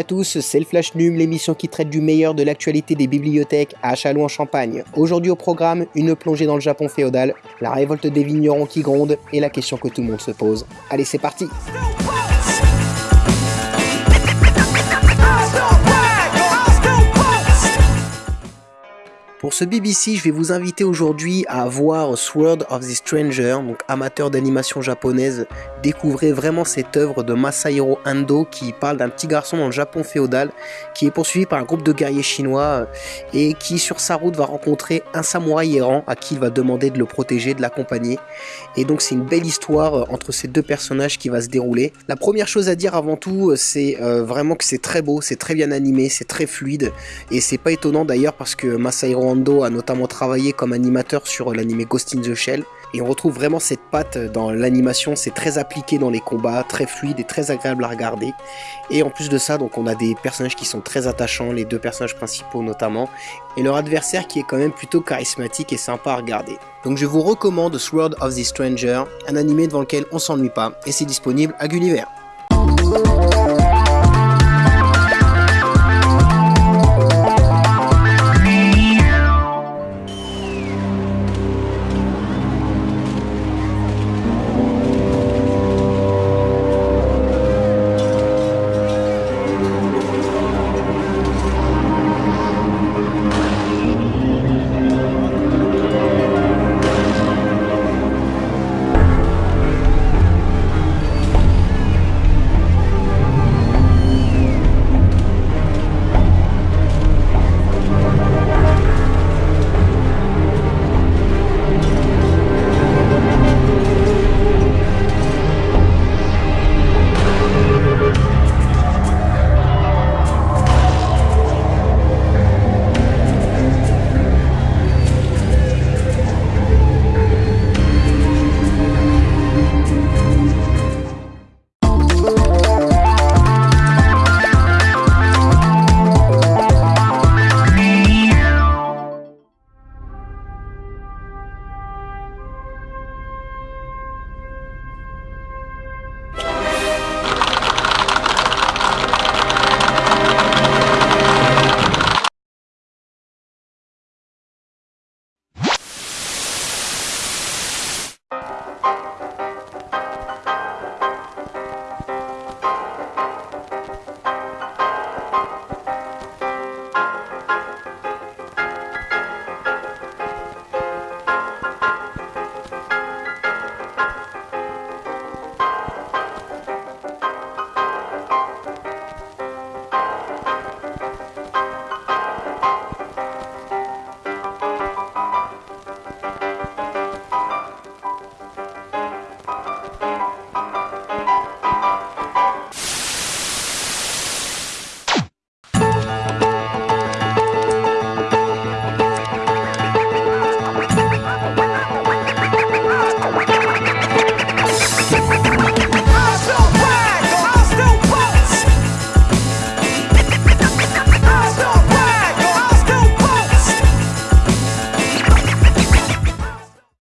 à tous, c'est le Flash Num, l'émission qui traite du meilleur de l'actualité des bibliothèques à Châlons en Champagne. Aujourd'hui au programme, une plongée dans le Japon féodal, la révolte des vignerons qui gronde et la question que tout le monde se pose. Allez, c'est parti Pour ce BBC, je vais vous inviter aujourd'hui à voir Sword of the Stranger, donc amateur d'animation japonaise, découvrez vraiment cette œuvre de Masahiro Ando qui parle d'un petit garçon dans le Japon féodal qui est poursuivi par un groupe de guerriers chinois euh, et qui sur sa route va rencontrer un samouraï errant à qui il va demander de le protéger, de l'accompagner. Et donc c'est une belle histoire euh, entre ces deux personnages qui va se dérouler. La première chose à dire avant tout, euh, c'est vraiment que c'est très beau, c'est très bien animé, c'est très fluide et c'est pas étonnant d'ailleurs parce que Masahiro a notamment travaillé comme animateur sur l'anime Ghost in the Shell. Et on retrouve vraiment cette patte dans l'animation, c'est très appliqué dans les combats, très fluide et très agréable à regarder. Et en plus de ça, donc on a des personnages qui sont très attachants, les deux personnages principaux notamment, et leur adversaire qui est quand même plutôt charismatique et sympa à regarder. Donc je vous recommande Sword of the Stranger, un animé devant lequel on s'ennuie pas, et c'est disponible à Gulliver.